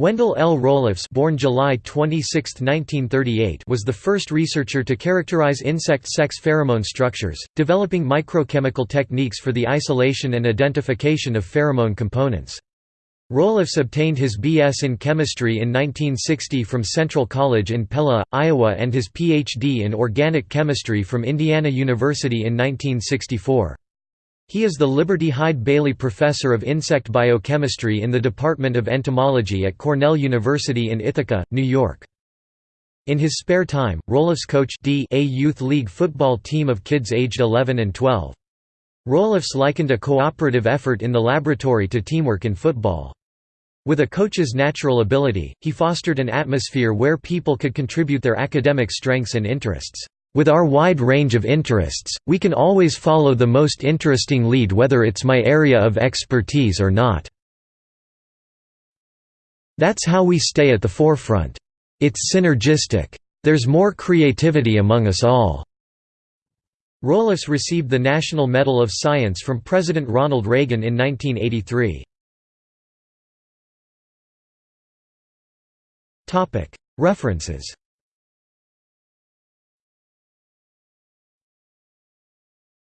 Wendell L. Roelofs born July 26, 1938, was the first researcher to characterize insect sex pheromone structures, developing microchemical techniques for the isolation and identification of pheromone components. Roelofs obtained his B.S. in chemistry in 1960 from Central College in Pella, Iowa and his Ph.D. in organic chemistry from Indiana University in 1964. He is the Liberty Hyde Bailey Professor of Insect Biochemistry in the Department of Entomology at Cornell University in Ithaca, New York. In his spare time, Roelofs coached D a youth league football team of kids aged 11 and 12. Roelofs likened a cooperative effort in the laboratory to teamwork in football. With a coach's natural ability, he fostered an atmosphere where people could contribute their academic strengths and interests. With our wide range of interests, we can always follow the most interesting lead whether it's my area of expertise or not. That's how we stay at the forefront. It's synergistic. There's more creativity among us all." Roelofs received the National Medal of Science from President Ronald Reagan in 1983. References